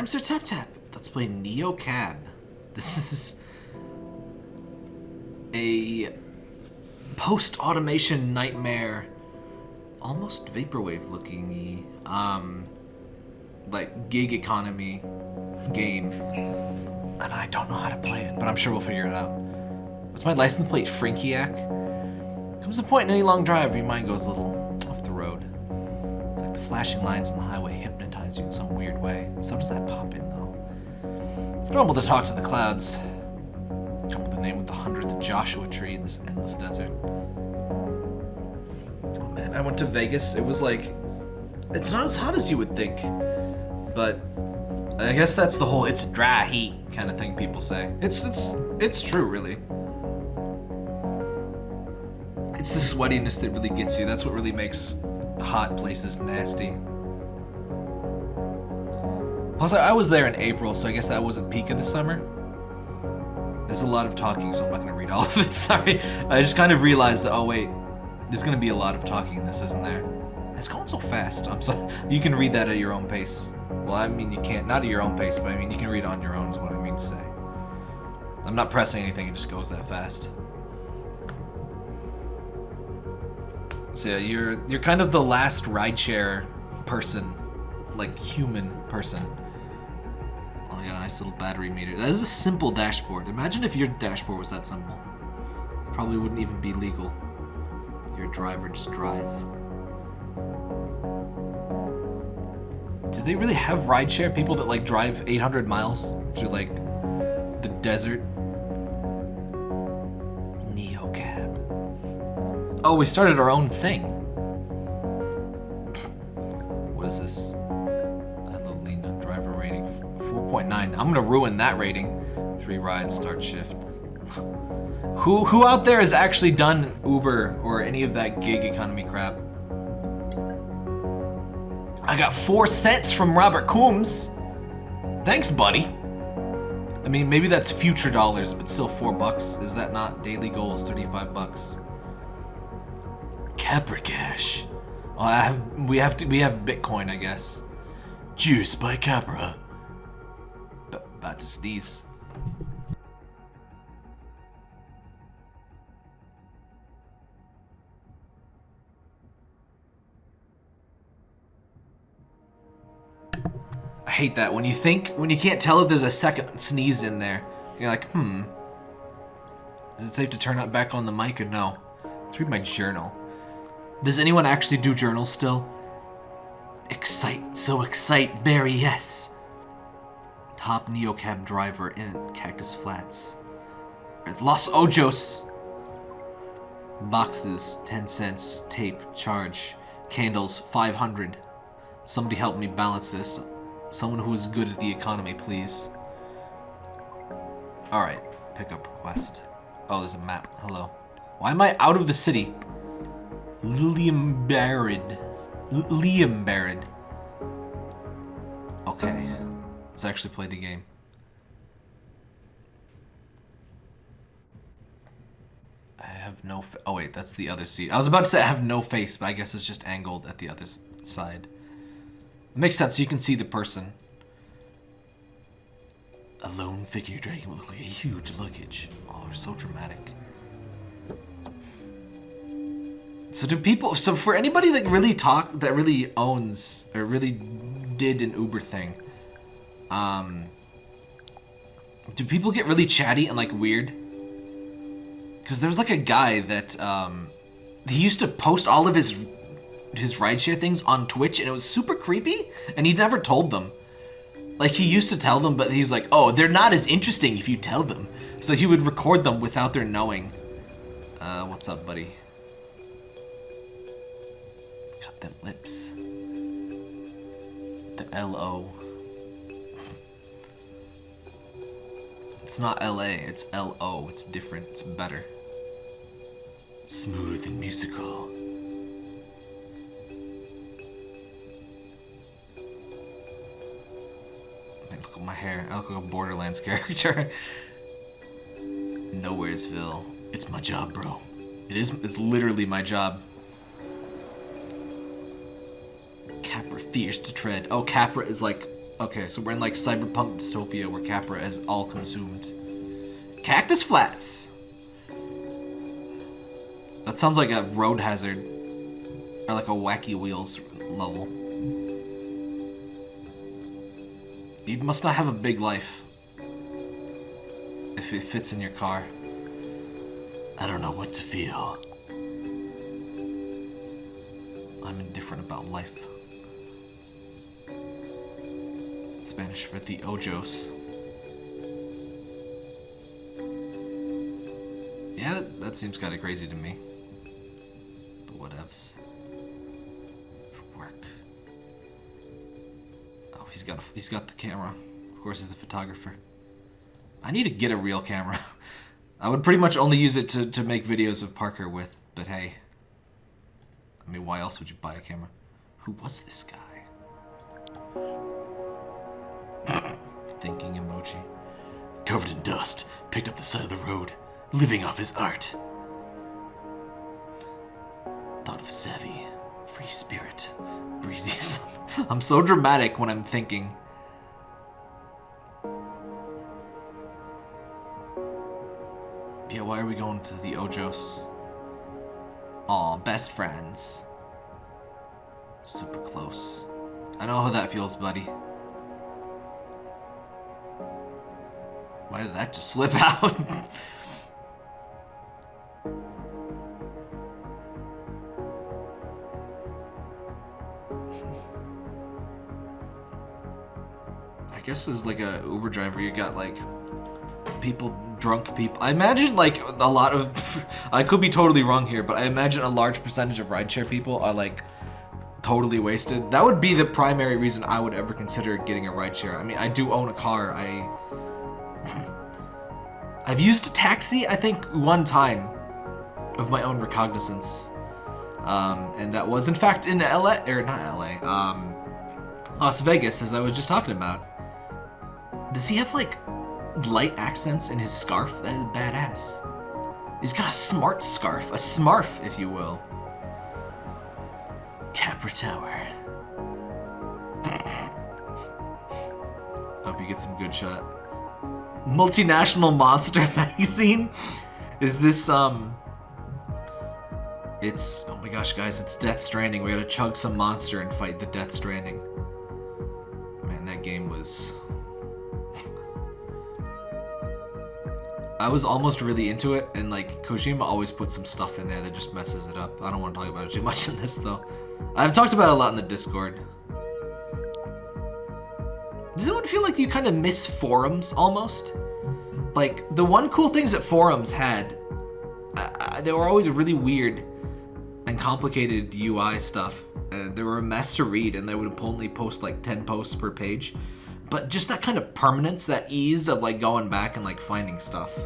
I'm Sir Tap Tap. Let's play Neo Cab. This is a post-automation nightmare, almost vaporwave looking um, like gig economy game. And I don't know how to play it, but I'm sure we'll figure it out. What's my license plate? Frankiac? Comes a point in any long drive where your mind goes a little off the road. It's like the flashing lines on the highway hypnotize you in some weird way. So does that pop in, though. It's normal to talk to the clouds. Come with the name of the hundredth Joshua tree in this endless desert. Oh man, I went to Vegas. It was like, it's not as hot as you would think, but I guess that's the whole "it's dry heat" kind of thing people say. It's it's it's true, really. It's the sweatiness that really gets you. That's what really makes hot places nasty. Plus, I was there in April, so I guess that wasn't peak of the summer. There's a lot of talking, so I'm not going to read all of it. Sorry. I just kind of realized that, oh wait, there's going to be a lot of talking in this, isn't there? It's going so fast. I'm so You can read that at your own pace. Well, I mean, you can't. Not at your own pace, but I mean, you can read on your own is what I mean to say. I'm not pressing anything, it just goes that fast. So yeah, you're you're kind of the last rideshare person, like human person. I got a nice little battery meter. That is a simple dashboard. Imagine if your dashboard was that simple. It probably wouldn't even be legal. Your driver just drive. Do they really have rideshare people that like drive 800 miles through like the desert? Neocab. Oh, we started our own thing. What is this? 4.9. I'm gonna ruin that rating. Three rides, start shift. who who out there has actually done Uber or any of that gig economy crap? I got four cents from Robert Coombs. Thanks, buddy. I mean, maybe that's future dollars, but still four bucks. Is that not daily goals? 35 bucks. Capra Cash. Oh, I have we have to we have Bitcoin, I guess. Juice by Capra. About to sneeze. I hate that when you think when you can't tell if there's a second sneeze in there. You're like, hmm. Is it safe to turn it back on the mic or no? Let's read my journal. Does anyone actually do journals still? Excite, so excite, very yes. Top neocab driver in Cactus Flats. Los Ojos. Boxes, 10 cents. Tape, charge. Candles, 500. Somebody help me balance this. Someone who is good at the economy, please. Alright, pickup request. Oh, there's a map. Hello. Why am I out of the city? Liam Barrett. Liam Barrett. Okay. Let's actually play the game. I have no Oh wait, that's the other seat. I was about to say I have no face, but I guess it's just angled at the other side. It makes sense, you can see the person. A lone figure dragging what look like a huge luggage. Oh, so dramatic. So do people, so for anybody that really talk, that really owns, or really did an Uber thing, um, do people get really chatty and like weird? Because there was like a guy that, um, he used to post all of his, his rideshare things on Twitch and it was super creepy and he never told them. Like he used to tell them, but he was like, oh, they're not as interesting if you tell them. So he would record them without their knowing. Uh, what's up, buddy? them lips. The L-O. It's not L-A, it's L-O. It's different, it's better. Smooth and musical. Look at my hair. I look like a Borderlands character. Nowheresville. It's my job, bro. It is. It's literally my job. Capra fears to tread. Oh, Capra is like Okay, so we're in like cyberpunk dystopia where Capra is all consumed. Cactus Flats! That sounds like a road hazard. Or like a wacky wheels level. You must not have a big life. If it fits in your car. I don't know what to feel. I'm indifferent about life. Spanish for the ojos. Yeah, that, that seems kind of crazy to me. But whatevs. Work. Oh, he's got a, he's got the camera. Of course, he's a photographer. I need to get a real camera. I would pretty much only use it to, to make videos of Parker with, but hey. I mean, why else would you buy a camera? Who was this guy? Thinking emoji. Covered in dust, picked up the side of the road, living off his art. Thought of savvy, free spirit, breezy. I'm so dramatic when I'm thinking. Yeah, why are we going to the Ojos? Aw, best friends. Super close. I know how that feels, buddy. Why did that just slip out? I guess as like a Uber driver, you got like people, drunk people. I imagine like a lot of, I could be totally wrong here, but I imagine a large percentage of rideshare people are like totally wasted. That would be the primary reason I would ever consider getting a rideshare. I mean, I do own a car. I, I've used a taxi, I think, one time of my own recognizance. Um, and that was in fact in LA, or not LA, um, Las Vegas, as I was just talking about. Does he have like light accents in his scarf? That is badass. He's got a smart scarf, a smarf, if you will. Capra Tower. Hope you get some good shot. Multinational Monster magazine? Is this, um... It's, oh my gosh, guys, it's Death Stranding. We gotta chug some monster and fight the Death Stranding. Man, that game was... I was almost really into it, and like Kojima always puts some stuff in there that just messes it up. I don't want to talk about it too much in this though. I've talked about it a lot in the Discord. Does anyone feel like you kind of miss forums almost? Like the one cool things that forums had, uh, they were always really weird and complicated UI stuff. Uh, they were a mess to read, and they would only post like 10 posts per page but just that kind of permanence, that ease of like going back and like finding stuff.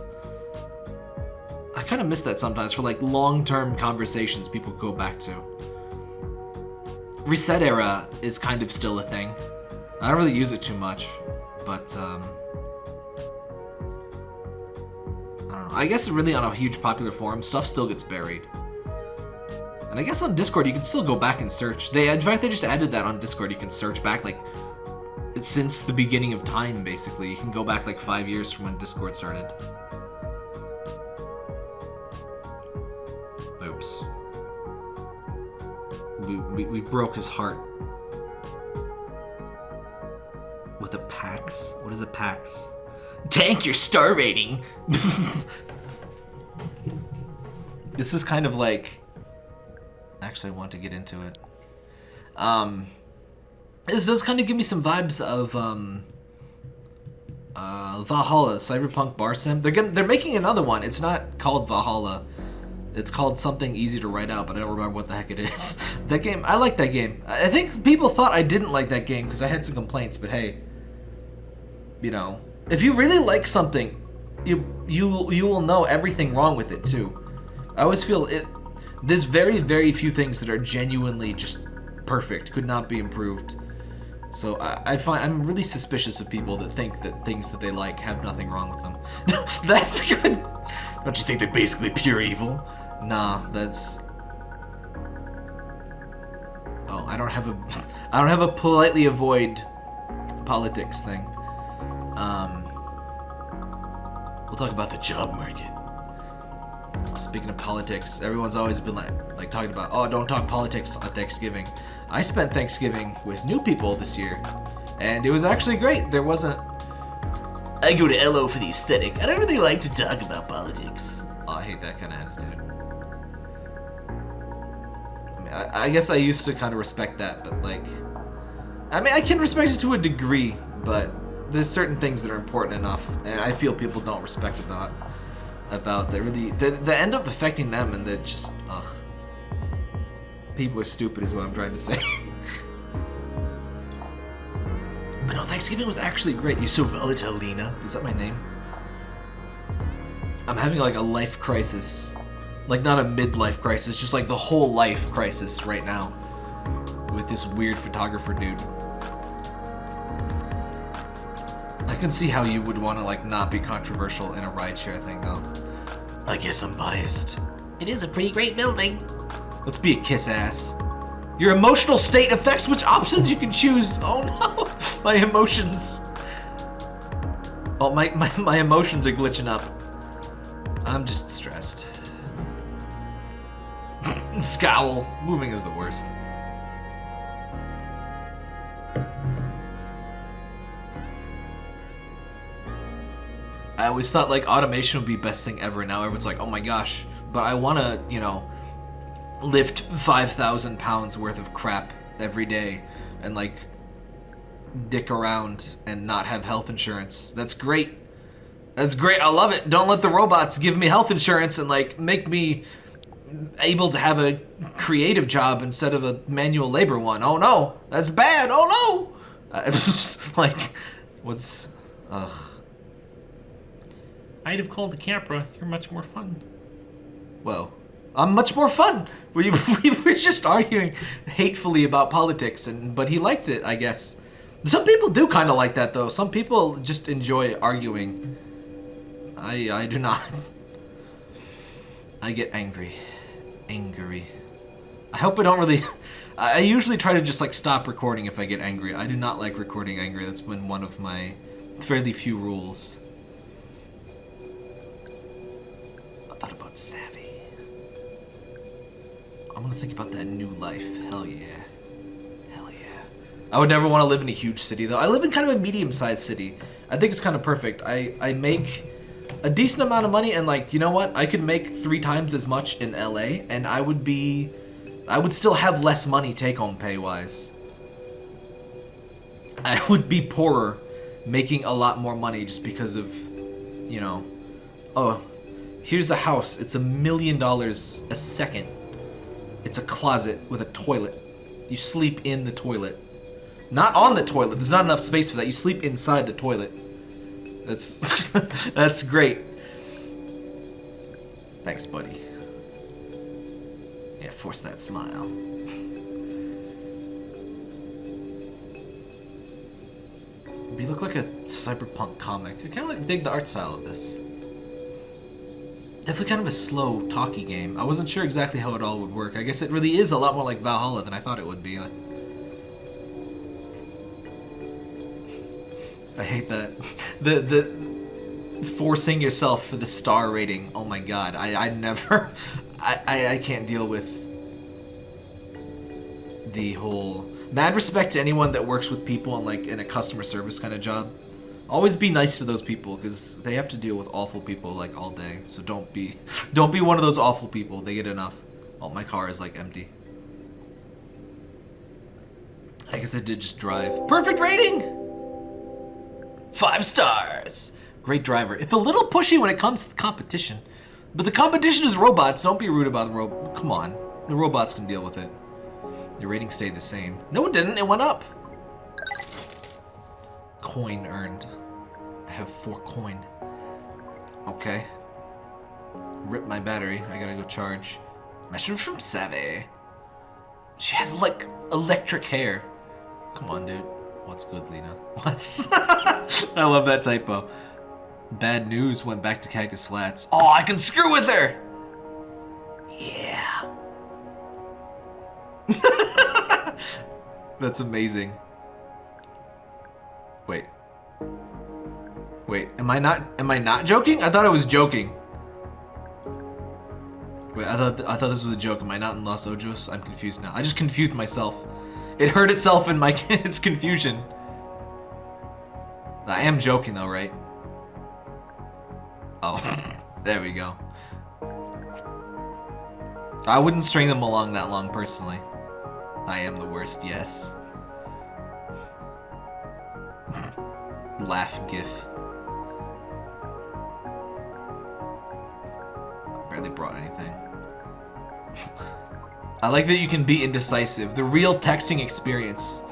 I kind of miss that sometimes for like long-term conversations people go back to. ResetEra is kind of still a thing. I don't really use it too much, but um, I don't know. I guess really on a huge popular forum, stuff still gets buried. And I guess on Discord, you can still go back and search. They, in fact, they just added that on Discord. You can search back like since the beginning of time, basically. You can go back like five years from when Discord started. Oops. We, we, we broke his heart. With a PAX? What is a PAX? Tank your star rating! this is kind of like... Actually, I want to get into it. Um... This does kind of give me some vibes of um, uh, Valhalla, Cyberpunk Bar Sim. They're getting, they're making another one. It's not called Valhalla. It's called something easy to write out, but I don't remember what the heck it is. that game, I like that game. I think people thought I didn't like that game because I had some complaints, but hey, you know, if you really like something, you you you will know everything wrong with it too. I always feel it. There's very very few things that are genuinely just perfect, could not be improved. So I, I, find I'm really suspicious of people that think that things that they like have nothing wrong with them. that's good. Don't you think they're basically pure evil? Nah, that's. Oh, I don't have a. I don't have a politely avoid politics thing. Um, we'll talk about the job market. Speaking of politics, everyone's always been like, like talking about, oh, don't talk politics on Thanksgiving. I spent Thanksgiving with new people this year, and it was actually great. There wasn't. I go to LO for the aesthetic. I don't really like to talk about politics. Oh, I hate that kind of attitude. I mean, I, I guess I used to kind of respect that, but like, I mean, I can respect it to a degree, but there's certain things that are important enough, and I feel people don't respect about about that really that, that end up affecting them, and that just ugh. People are stupid, is what I'm trying to say. but no, Thanksgiving was actually great. You so Lina. Is that my name? I'm having like a life crisis. Like not a midlife crisis, just like the whole life crisis right now. With this weird photographer dude. I can see how you would want to like not be controversial in a rideshare thing though. I guess I'm biased. It is a pretty great building. Let's be a kiss ass. Your emotional state affects which options you can choose. Oh no, my emotions. Oh, my, my, my emotions are glitching up. I'm just stressed. Scowl. Moving is the worst. I always thought like automation would be best thing ever. Now everyone's like, oh my gosh. But I want to, you know, lift 5,000 pounds worth of crap every day and like dick around and not have health insurance. That's great. That's great. I love it. Don't let the robots give me health insurance and like make me able to have a creative job instead of a manual labor one. Oh no, that's bad. Oh no. Like, what's, ugh. I'd have called the Capra. You're much more fun. Well, I'm much more fun. We, we were just arguing hatefully about politics, and but he liked it, I guess. Some people do kind of like that, though. Some people just enjoy arguing. I I do not. I get angry, angry. I hope I don't really. I usually try to just like stop recording if I get angry. I do not like recording angry. That's been one of my fairly few rules. Thought about Savvy. I'm gonna think about that new life. Hell yeah. Hell yeah. I would never want to live in a huge city though. I live in kind of a medium-sized city. I think it's kind of perfect. I, I make a decent amount of money and like, you know what? I could make three times as much in LA and I would be... I would still have less money take-home pay-wise. I would be poorer making a lot more money just because of, you know, oh, here's a house. It's a million dollars a second. It's a closet with a toilet. You sleep in the toilet. Not on the toilet. There's not enough space for that. You sleep inside the toilet. That's that's great. Thanks, buddy. Yeah, force that smile. You look like a cyberpunk comic. I kind of like dig the art style of this. Definitely kind of a slow, talky game. I wasn't sure exactly how it all would work. I guess it really is a lot more like Valhalla than I thought it would be. I, I hate that. The the forcing yourself for the star rating. Oh my god. I, I never I, I, I can't deal with the whole mad respect to anyone that works with people in like in a customer service kind of job. Always be nice to those people because they have to deal with awful people like all day. So don't be, don't be one of those awful people. They get enough. Oh, my car is like empty. I guess I did just drive. Perfect rating. Five stars. Great driver. If a little pushy when it comes to competition, but the competition is robots. Don't be rude about the robot. Come on, the robots can deal with it. Your rating stayed the same. No, it didn't. It went up coin earned. Have four coin. Okay. Rip my battery. I gotta go charge. Message from Savvy. She has like electric hair. Come on, dude. What's good, Lina? What's? I love that typo. Bad news went back to Cactus Flats. Oh, I can screw with her! Yeah. That's amazing. Wait, am I not am I not joking? I thought I was joking. Wait, I thought I thought this was a joke. Am I not in Los Ojos? I'm confused now. I just confused myself. It hurt itself in my its confusion. I am joking though, right? Oh, there we go. I wouldn't string them along that long personally. I am the worst, yes. Laugh gif. Barely brought anything. I like that you can be indecisive. The real texting experience.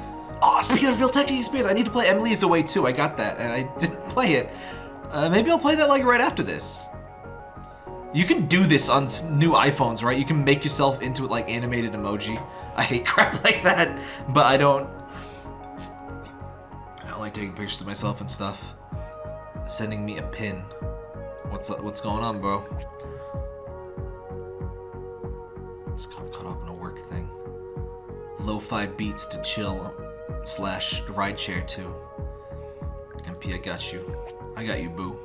Oh, speaking of real texting experience, I need to play Emily is Away too. I got that, and I didn't play it. Uh, maybe I'll play that like right after this. You can do this on new iPhones, right? You can make yourself into like animated emoji. I hate crap like that, but I don't. I don't like taking pictures of myself and stuff. Sending me a pin. What's what's going on, bro? It's caught, caught up in a work thing. Lo-fi beats to chill slash rideshare to. MP, I got you. I got you, boo.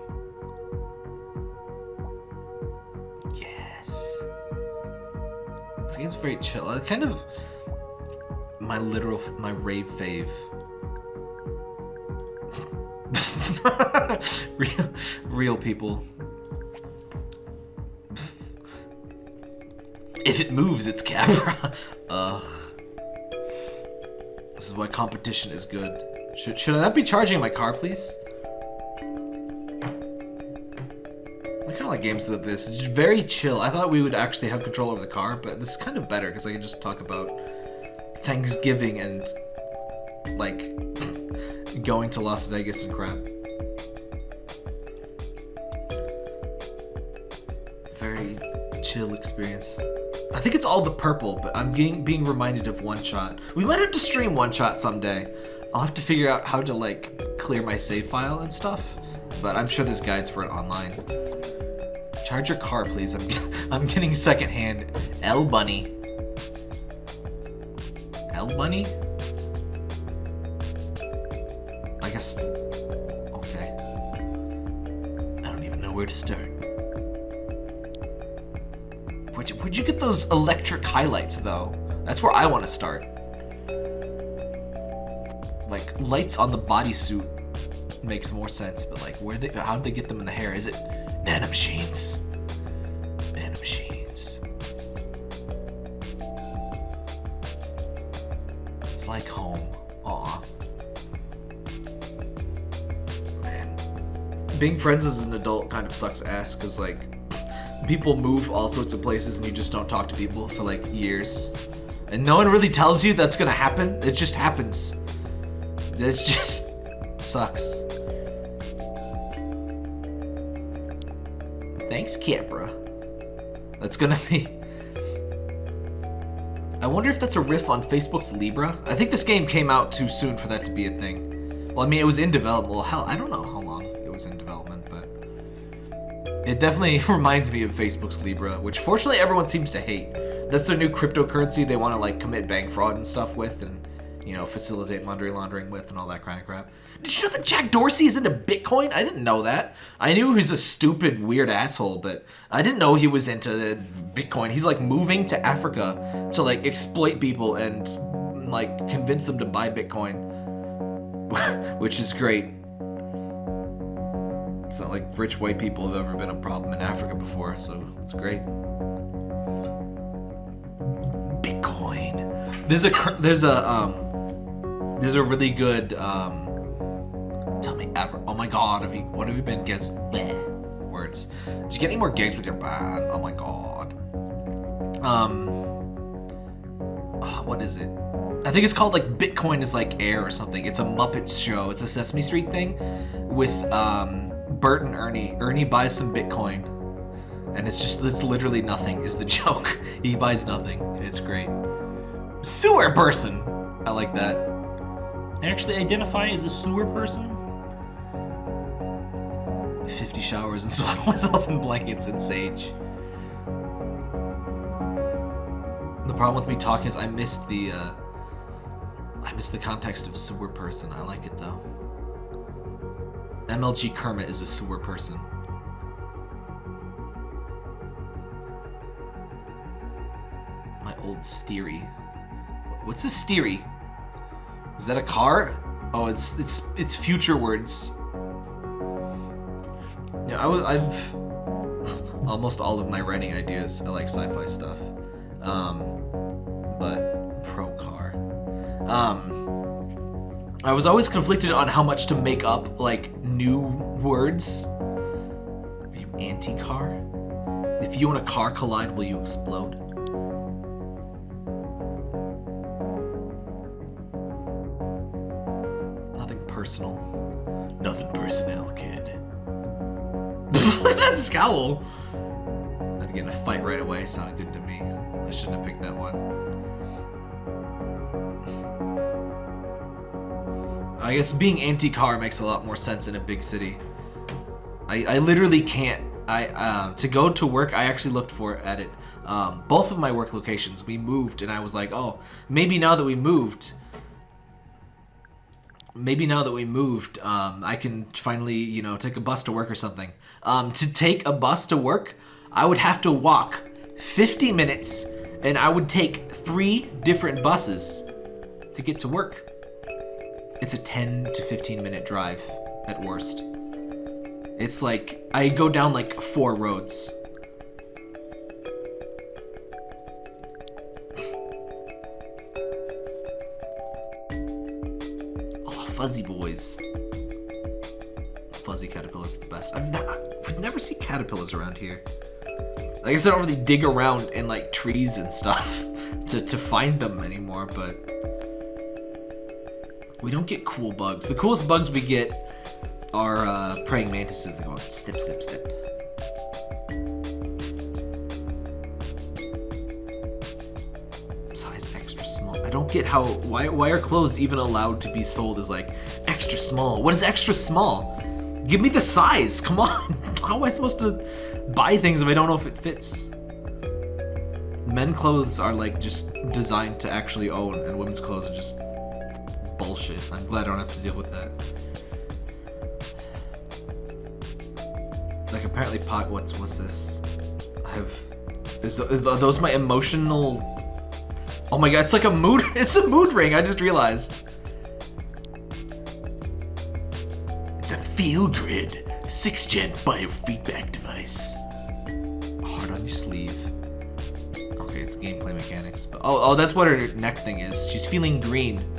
Yes. This game's very chill. Uh, kind of my literal, my rave fave. real, real people. If it moves, it's Capra. Ugh. This is why competition is good. Should, should I not be charging my car, please? I kind of like games like this. It's very chill. I thought we would actually have control over the car, but this is kind of better because I can just talk about Thanksgiving and, like, going to Las Vegas and crap. Very chill experience. I think it's all the purple, but I'm being, being reminded of One Shot. We might have to stream One Shot someday. I'll have to figure out how to like clear my save file and stuff, but I'm sure there's guides for it online. Charge your car, please. I'm, I'm getting secondhand L Bunny. L Bunny? I guess. Okay. I don't even know where to start. Where'd you, get those electric highlights, though? That's where I want to start. Like, lights on the bodysuit makes more sense, but like, where they, how'd they get them in the hair? Is it nanomachines? Nanomachines. It's like home. Aw. Man. Being friends as an adult kind of sucks ass, because like, people move all sorts of places and you just don't talk to people for like years. And no one really tells you that's gonna happen. It just happens. It's just sucks. Thanks, Capra. That's gonna be... I wonder if that's a riff on Facebook's Libra. I think this game came out too soon for that to be a thing. Well, I mean, it was in development. Well, hell, I don't know It definitely reminds me of Facebook's Libra, which fortunately everyone seems to hate. That's their new cryptocurrency they want to like commit bank fraud and stuff with and, you know, facilitate money laundering with and all that kind of crap. Did you know that Jack Dorsey is into Bitcoin? I didn't know that. I knew he was a stupid, weird asshole, but I didn't know he was into Bitcoin. He's like moving to Africa to like exploit people and like convince them to buy Bitcoin, which is great. It's not like rich white people have ever been a problem in Africa before, so it's great. Bitcoin. There's a there's a um there's a really good um tell me ever oh my god have you what have you been gigs bleh, words. Did you get any more gigs with your band? Oh my god. Um ah, what is it? I think it's called like Bitcoin is like air or something. It's a Muppets show. It's a Sesame Street thing with um Bert and Ernie Ernie buys some Bitcoin and it's just it's literally nothing is the joke he buys nothing it's great sewer person I like that I actually identify as a sewer person. 50 showers and swaddle myself in blankets and sage. The problem with me talking is I missed the, uh, I missed the context of sewer person. I like it though. MLG Kermit is a sewer person. My old Steery. What's a Steery? Is that a car? Oh, it's it's it's future words. Yeah, I was, I've almost all of my writing ideas are like sci-fi stuff. Um, but pro car. Um, I was always conflicted on how much to make up like new words. Are you anti-car? If you and a car collide, will you explode? Nothing personal. Nothing personnel, kid. that scowl! Not to get in a fight right away sounded good to me. I shouldn't have picked that one. I guess being anti-car makes a lot more sense in a big city. I, I literally can't. I um, to go to work. I actually looked for at it. Um, both of my work locations. We moved, and I was like, oh, maybe now that we moved, maybe now that we moved, um, I can finally, you know, take a bus to work or something. Um, to take a bus to work, I would have to walk 50 minutes, and I would take three different buses to get to work. It's a 10 to 15 minute drive at worst. It's like I go down like four roads. Oh, fuzzy boys. Fuzzy caterpillars are the best. I'm not, we never see caterpillars around here. I guess I don't really dig around in like trees and stuff to, to find them anymore, but we don't get cool bugs. The coolest bugs we get are uh, praying mantises that go step, step, step. Size extra small. I don't get how, why, why are clothes even allowed to be sold as like extra small? What is extra small? Give me the size, come on. How am I supposed to buy things if I don't know if it fits? Men clothes are like just designed to actually own and women's clothes are just bullshit. I'm glad I don't have to deal with that. Like apparently pot. What's what's this? I have. Is are those my emotional? Oh my god! It's like a mood. It's a mood ring. I just realized. It's a Feelgrid six gen biofeedback device. Hard on your sleeve. Okay, it's gameplay mechanics. But oh, oh, that's what her neck thing is. She's feeling green.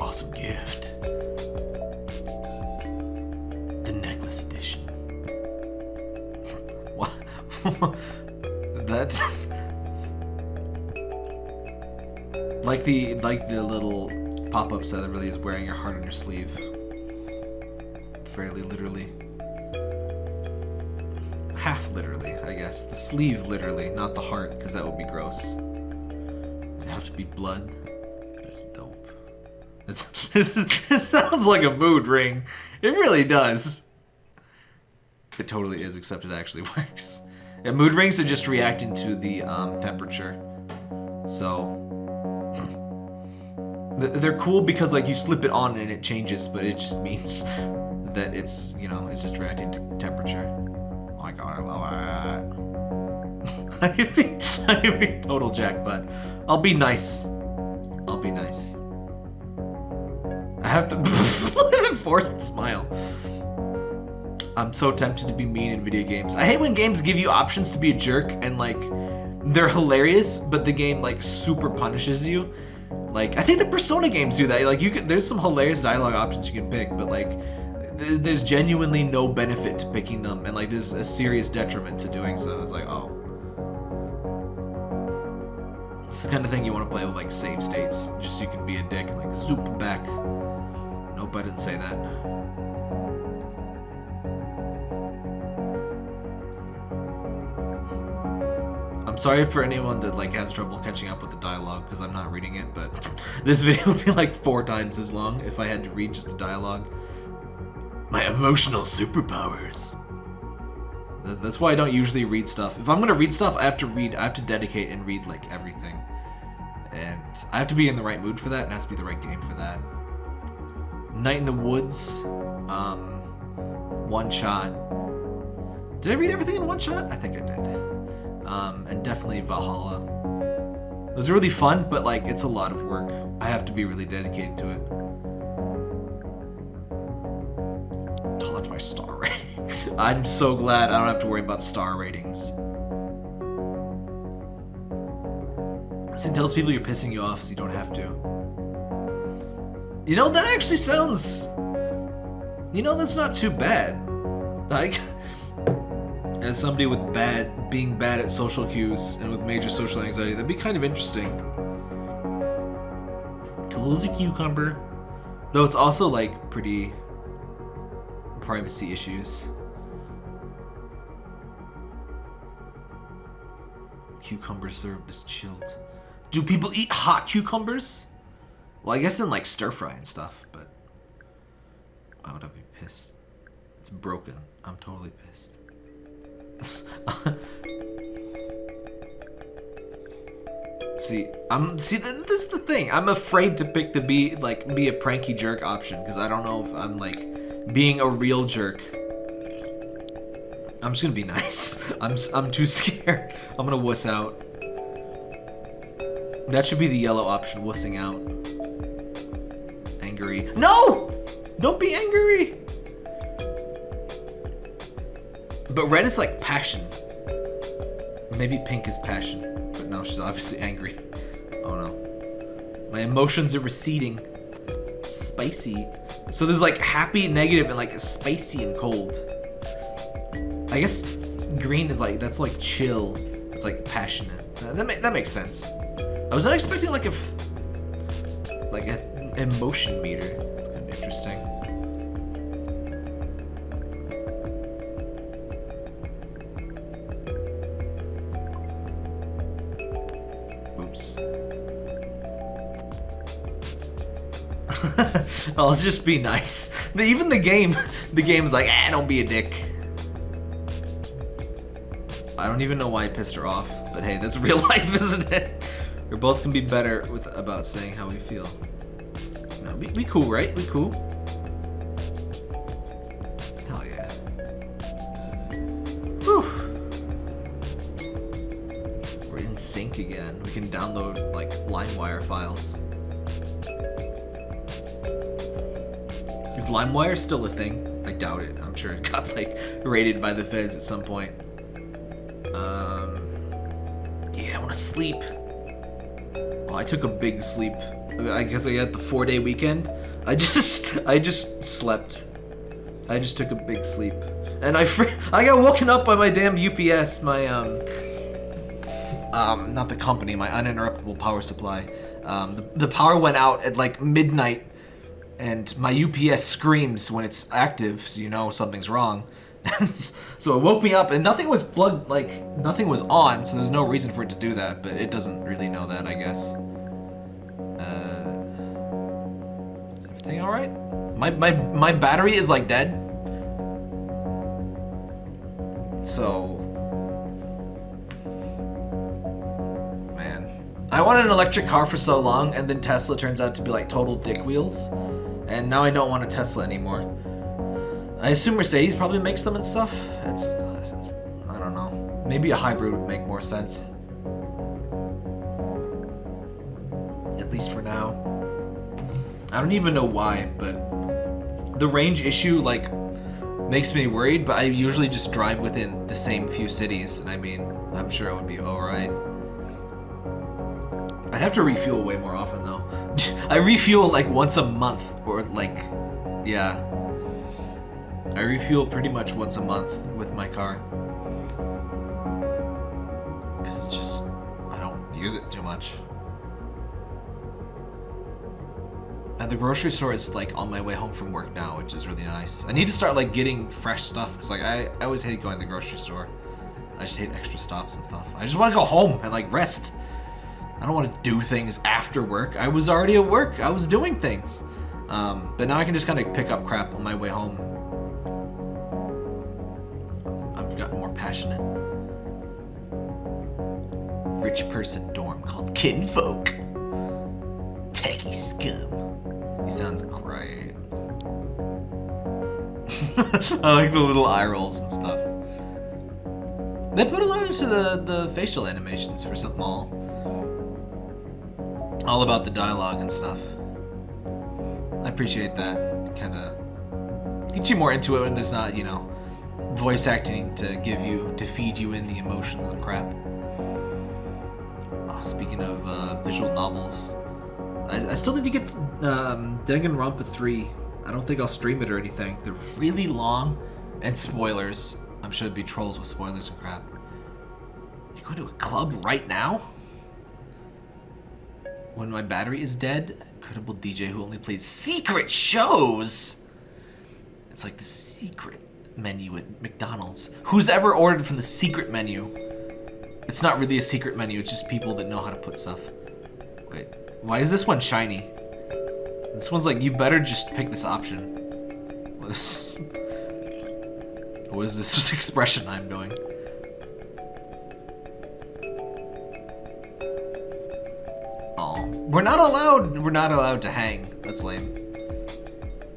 Awesome gift. The necklace edition. what? that. like the like the little pop-ups that really is wearing your heart on your sleeve. Fairly literally. Half literally, I guess. The sleeve literally, not the heart, because that would be gross. It'd have to be blood. This, is, this sounds like a mood ring. It really does. It totally is, except it actually works. Yeah, mood rings are just reacting to the um, temperature. So they're cool because like you slip it on and it changes, but it just means that it's you know it's just reacting to temperature. Oh my god, I love it. I could be, be total jack, but I'll be nice. I'll be nice. I have to forced smile. I'm so tempted to be mean in video games. I hate when games give you options to be a jerk and like they're hilarious, but the game like super punishes you. Like I think the Persona games do that. Like you can, there's some hilarious dialogue options you can pick, but like th- there's genuinely no benefit to picking them, and like there's a serious detriment to doing so. It's like oh, it's the kind of thing you want to play with like save states, just so you can be a dick and like zoop back. Nope, I didn't say that. I'm sorry for anyone that like has trouble catching up with the dialogue because I'm not reading it, but this video would be like four times as long if I had to read just the dialogue. My emotional superpowers. That's why I don't usually read stuff. If I'm gonna read stuff, I have to read. I have to dedicate and read like everything, and I have to be in the right mood for that. And it has to be the right game for that. Night in the Woods. um, One Shot. Did I read everything in one shot? I think I did. Um, and definitely Valhalla. It was really fun, but like it's a lot of work. I have to be really dedicated to it. That's my star rating. I'm so glad I don't have to worry about star ratings. It tells people you're pissing you off so you don't have to. You know, that actually sounds... You know, that's not too bad. Like, as somebody with bad, being bad at social cues and with major social anxiety, that'd be kind of interesting. Cool as a cucumber. Though it's also, like, pretty privacy issues. Cucumbers served as chilled. Do people eat hot cucumbers? Well, I guess in like stir fry and stuff, but why would I be pissed? It's broken. I'm totally pissed. see, I'm see. th- This is the thing. I'm afraid to pick the be like be a pranky jerk option because I don't know if I'm like being a real jerk. I'm just gonna be nice. I'm I'm too scared. I'm gonna wuss out. That should be the yellow option, wussing out. Angry. No! Don't be angry! But red is like passion. Maybe pink is passion. But no, she's obviously angry. Oh no. My emotions are receding. Spicy. So there's like happy, negative, and like spicy and cold. I guess green is like, that's like chill. It's like passionate. That, that, that makes sense. I was not expecting like a, like an emotion meter. It's gonna be interesting. Oops. I'll just be nice. Even the game, the game's like, ah, don't be a dick. I don't even know why I pissed her off, but hey, that's real life, isn't it? Both can be better with about saying how we feel. No, we, we cool, right? We cool. Hell yeah. Whew. We're in sync again. We can download like LimeWire files. Is LimeWire still a thing? I doubt it. I'm sure it got like raided by the feds at some point. Um, yeah, I want to sleep. I took a big sleep. I guess I had the four day weekend. I just, I just slept. I just took a big sleep, and I, I got woken up by my damn UPS. My um, um, not the company, my uninterruptible power supply. Um, the, the power went out at like midnight, and my UPS screams when it's active, so you know something's wrong. so it woke me up, and nothing was plugged, like nothing was on, so there's no reason for it to do that. But it doesn't really know that, I guess. Uh, is everything all right? My my my battery is like dead. So man. I wanted an electric car for so long, and then Tesla turns out to be like total dick wheels. And now I don't want a Tesla anymore. I assume Mercedes probably makes them and stuff. It's, I don't know. Maybe a hybrid would make more sense. At least for now. I don't even know why, but the range issue, like, makes me worried, but I usually just drive within the same few cities, and I mean, I'm sure it would be alright. I'd have to refuel way more often though. I refuel like once a month, or like, yeah. I refuel pretty much once a month with my car. Because it's just, I don't use it too much. And the grocery store is like on my way home from work now, which is really nice. I need to start like getting fresh stuff because like I, I always hate going to the grocery store. I just hate extra stops and stuff. I just want to go home and like rest. I don't want to do things after work. I was already at work. I was doing things. Um, but now I can just kind of pick up crap on my way home. More passionate. Rich person dorm called Kinfolk. Techie scum. He sounds great. I like the little eye rolls and stuff. They put a lot into the, the facial animations for something all. All about the dialogue and stuff. I appreciate that. Kind of gets you more into it when there's not, you know, voice acting to give you, to feed you in the emotions and crap. Oh, speaking of uh, visual novels, I, I still need to get um, Danganronpa 3. I don't think I'll stream it or anything. They're really long, and spoilers. I'm sure there'd be trolls with spoilers and crap. You're going to a club right now? When my battery is dead? Incredible DJ who only plays secret shows! It's like the secret menu at McDonald's. Who's ever ordered from the secret menu? It's not really a secret menu, it's just people that know how to put stuff. Wait, why is this one shiny? This one's like, you better just pick this option. What is, this expression I'm doing? Oh, we're not allowed, we're not allowed to hang. That's lame.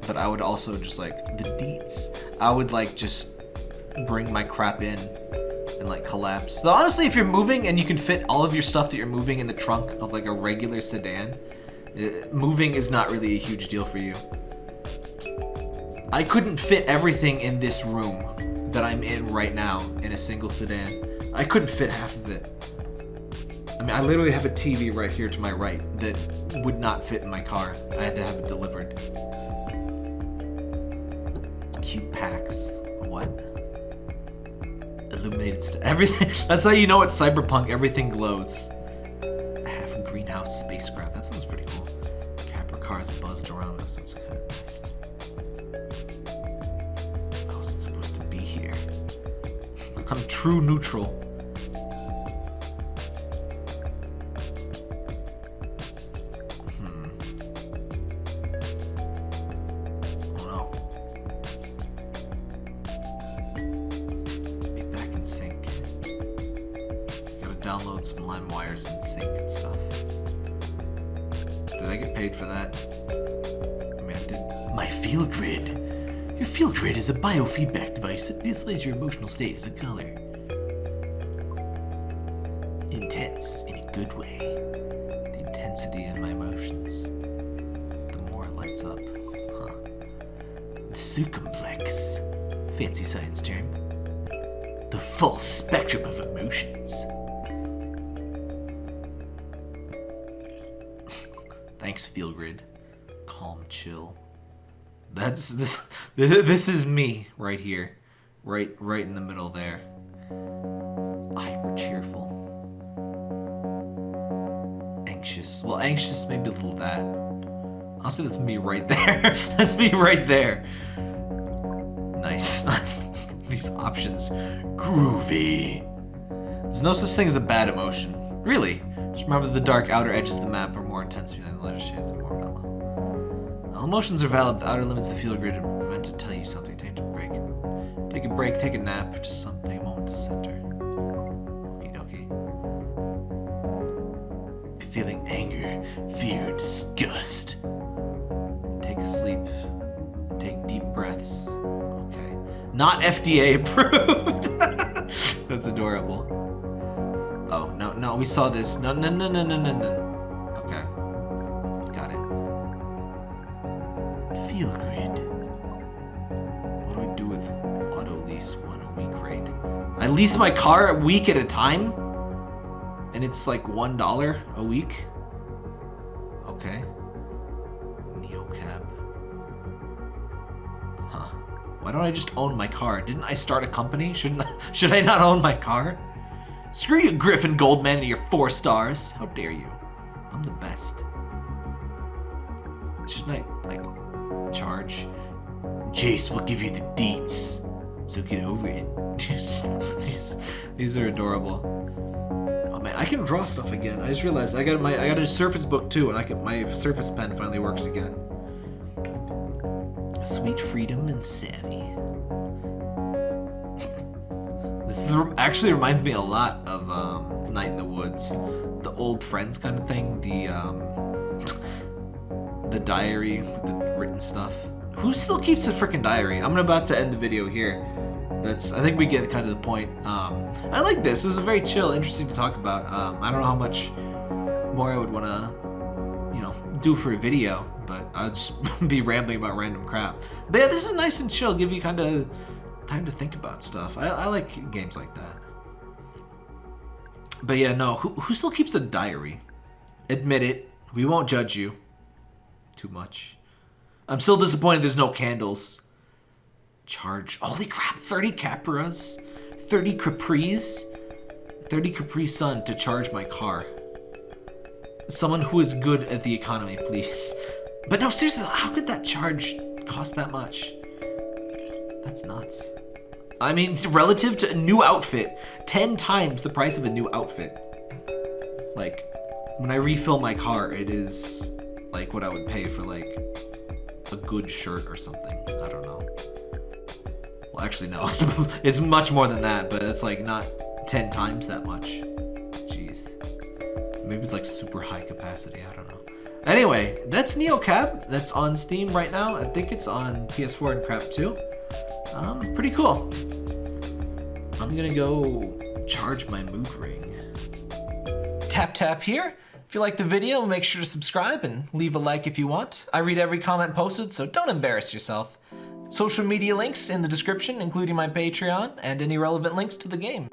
But I would also just like, the deets. I would like just bring my crap in and like collapse. So honestly, if you're moving and you can fit all of your stuff that you're moving in the trunk of like a regular sedan, uh, moving is not really a huge deal for you. I couldn't fit everything in this room that I'm in right now in a single sedan. I couldn't fit half of it. I mean, I literally have a TV right here to my right that would not fit in my car. I had to have it delivered. Packs. What? Illuminated stuff. Everything. That's how you know it's cyberpunk. Everything glows. A half greenhouse spacecraft. That sounds pretty cool. Capra cars buzzed around us. That's kind of nice. How is it supposed to be here? I'm true neutral. Is a biofeedback device that visualizes your emotional state as a color. Intense in a good way. The intensity of my emotions. The more it lights up. Huh. The circumplex. Fancy science term. The full spectrum of emotions. Thanks, Feelgrid. Calm, chill. That's this. This is me right here, right, right in the middle there. Hyper cheerful. Anxious. Well, anxious, maybe a little that. Honestly, that's me right there. that's me right there. Nice. These options. Groovy. There's no such thing as a bad emotion. Really. Just remember the dark outer edges of the map are more intense than the lighter shades are more mellow. All emotions are valid. The outer limits of the field are meant to tell you something. Take a break. Take a break, take a nap, just something, a moment to center. Okie dokie. Feeling anger, fear, disgust. Take a sleep. Take deep breaths. Okay. Not FDA approved. That's adorable. Oh, no, no, we saw this. No, no, no, no, no, no, no. Okay. Got it. Feelgrid. I lease my car a week at a time? And it's like one dollar a week? Okay. Neocab. Huh. Why don't I just own my car? Didn't I start a company? Shouldn't I, should I not own my car? Screw you, Griffin Goldman, and your four stars. How dare you? I'm the best. Shouldn't I, like, charge? Jace will give you the deets. So get over it. these, these are adorable. Oh man, I can draw stuff again. I just realized I got my I got a Surface book too, and I can my Surface pen finally works again. Sweet freedom and Savy. This is- actually reminds me a lot of um, Night in the Woods, the old friends kind of thing. The um, the diary with the written stuff. who still keeps a freaking diary? I'm about to end the video here. That's I think we get kind of the point. Um, I like this. This is very chill, interesting to talk about. Um, I don't know how much more I would want to, you know, do for a video, but I'll just be rambling about random crap. But yeah, this is nice and chill. Give you kind of time to think about stuff. I, I like games like that. But yeah, no. Who, who still keeps a diary? Admit it. We won't judge you too much. I'm still disappointed there's no candles. Charge. Holy crap, 30 Capras, 30 Capris, 30 Capri Sun to charge my car. Someone who is good at the economy, please. But no, seriously, how could that charge cost that much? That's nuts. I mean, relative to a new outfit, 10 times the price of a new outfit. Like, when I refill my car, it is like what I would pay for like a good shirt or something. I don't know. Well, actually, no. It's, much more than that, but it's like not 10 times that much. Jeez. Maybe it's like super high capacity. I don't know. Anyway, that's NeoCab. That's on Steam right now. I think it's on PS4 and crap too. Um, pretty cool. I'm gonna go charge my mood ring. Tap tap here. If you like the video, make sure to subscribe and leave a like if you want. I read every comment posted, so don't embarrass yourself. Social media links in the description, including my Patreon and any relevant links to the game.